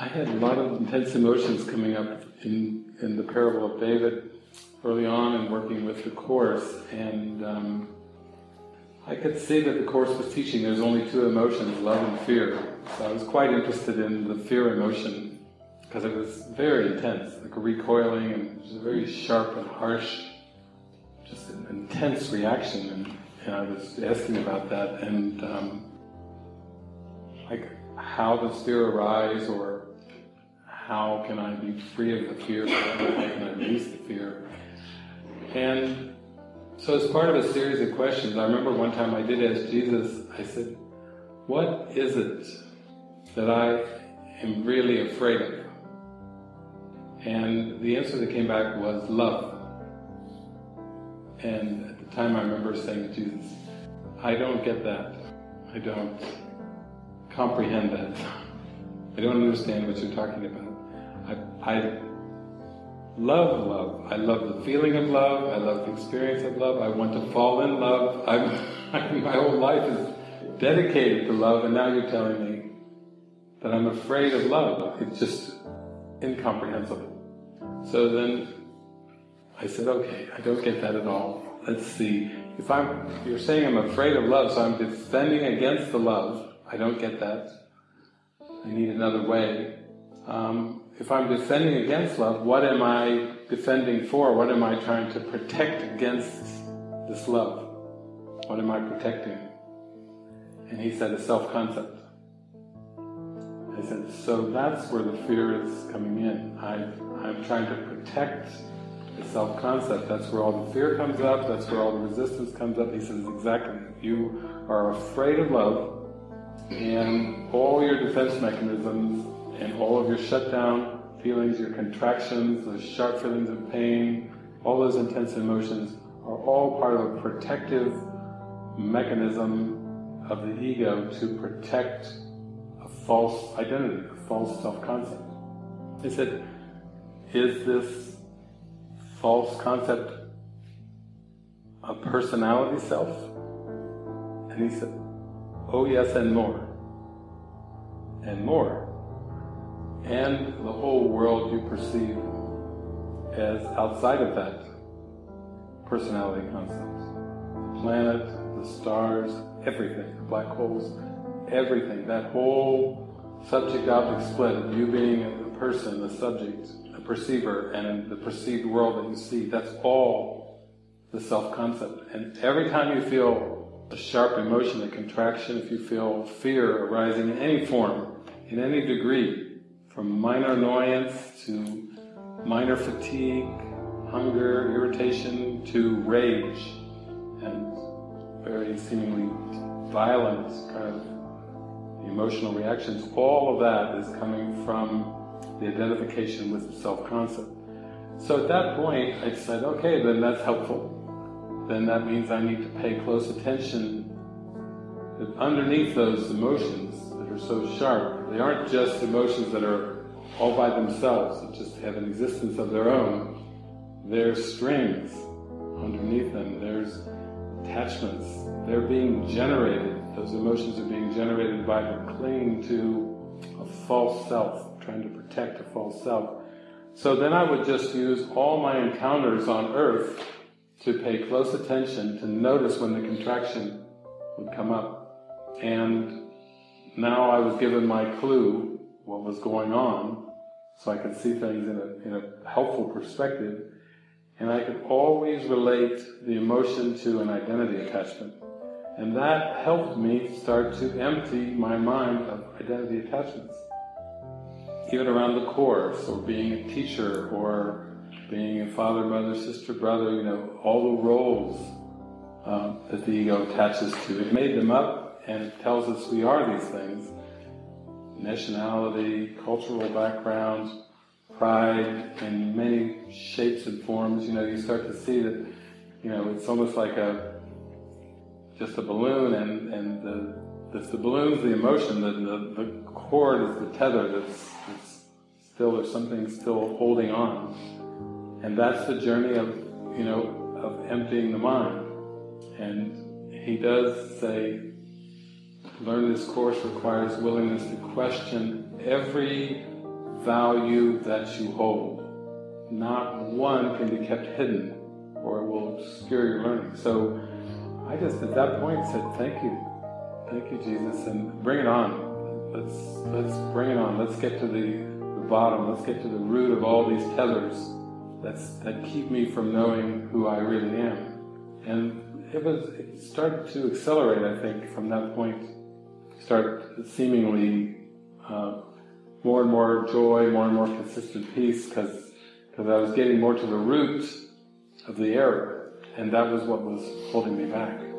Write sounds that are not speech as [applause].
I had a lot of intense emotions coming up in, in the parable of David early on and working with the Course, and um, I could see that the Course was teaching there's only two emotions, love and fear. So I was quite interested in the fear emotion because it was very intense, like recoiling and a very sharp and harsh, just an intense reaction. And, and I was asking about that and um, like how does fear arise or how can I be free of the fear, how can I release the fear? And so as part of a series of questions, I remember one time I did ask Jesus, I said, what is it that I am really afraid of? And the answer that came back was love. And at the time I remember saying to Jesus, I don't get that. I don't comprehend that. I don't understand what you're talking about. I, I love love. I love the feeling of love. I love the experience of love. I want to fall in love. [laughs] I'm, my whole life is dedicated to love, and now you're telling me that I'm afraid of love. It's just incomprehensible. So then I said, okay, I don't get that at all. Let's see. If I'm, you're saying I'm afraid of love, so I'm defending against the love. I don't get that. I need another way. Um, if I'm defending against love, what am I defending for? What am I trying to protect against this love? What am I protecting? And he said, a self-concept. I said, so that's where the fear is coming in. I, I'm trying to protect the self-concept. That's where all the fear comes up, that's where all the resistance comes up. He says, exactly. You are afraid of love, and all your defense mechanisms and all of your shutdown feelings, your contractions, those sharp feelings of pain, all those intense emotions are all part of a protective mechanism of the ego to protect a false identity, a false self-concept. He said, is this false concept a personality self? And he said, oh yes and more. And more and the whole world you perceive as outside of that personality concept. The planet, the stars, everything, the black holes, everything, that whole subject-object split of you being a person, a subject, a perceiver, and the perceived world that you see, that's all the self-concept. And every time you feel a sharp emotion, a contraction, if you feel fear arising in any form, in any degree, from minor annoyance to minor fatigue, hunger, irritation, to rage, and very seemingly violent kind of emotional reactions, all of that is coming from the identification with the self-concept. So at that point, I said, okay, then that's helpful. Then that means I need to pay close attention that underneath those emotions that are so sharp, they aren't just emotions that are all by themselves, that just have an existence of their own. There's strings underneath them, there's attachments. They're being generated, those emotions are being generated by the clinging to a false self, trying to protect a false self. So then I would just use all my encounters on earth to pay close attention, to notice when the contraction would come up. And now I was given my clue, what was going on, so I could see things in a, in a helpful perspective, and I could always relate the emotion to an identity attachment. And that helped me start to empty my mind of identity attachments. Even around the course, or being a teacher, or being a father, mother, sister, brother, you know, all the roles um, that the ego attaches to. It made them up and it tells us we are these things. Nationality, cultural backgrounds, pride in many shapes and forms, you know, you start to see that, you know, it's almost like a, just a balloon and, and the, the, the balloon's the emotion, the, the, the cord is the tether that's, that's still, there's something still holding on. And that's the journey of, you know, of emptying the mind. And he does say, learn this course requires willingness to question every value that you hold. Not one can be kept hidden or it will obscure your learning. So I just at that point said, thank you. Thank you, Jesus, and bring it on. Let's, let's bring it on. Let's get to the, the bottom. Let's get to the root of all these tethers that's, that keep me from knowing who I really am. And it was, it started to accelerate, I think, from that point. Start seemingly uh, more and more joy, more and more consistent peace, because because I was getting more to the root of the error, and that was what was holding me back.